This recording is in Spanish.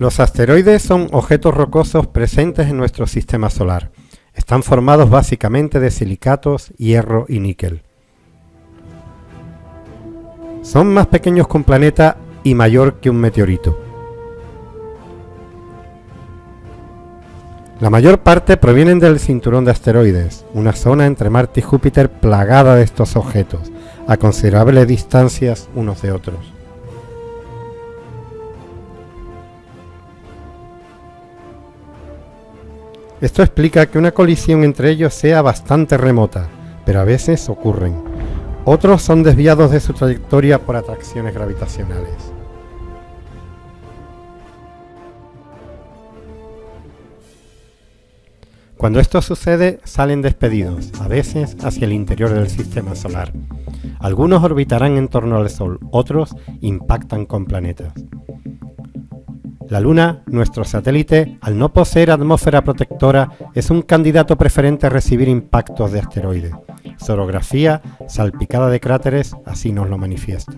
Los asteroides son objetos rocosos presentes en nuestro sistema solar. Están formados básicamente de silicatos, hierro y níquel. Son más pequeños que un planeta y mayor que un meteorito. La mayor parte provienen del cinturón de asteroides, una zona entre Marte y Júpiter plagada de estos objetos, a considerables distancias unos de otros. Esto explica que una colisión entre ellos sea bastante remota, pero a veces ocurren. Otros son desviados de su trayectoria por atracciones gravitacionales. Cuando esto sucede, salen despedidos, a veces hacia el interior del sistema solar. Algunos orbitarán en torno al Sol, otros impactan con planetas. La Luna, nuestro satélite, al no poseer atmósfera protectora, es un candidato preferente a recibir impactos de asteroides. Orografía, salpicada de cráteres, así nos lo manifiesta.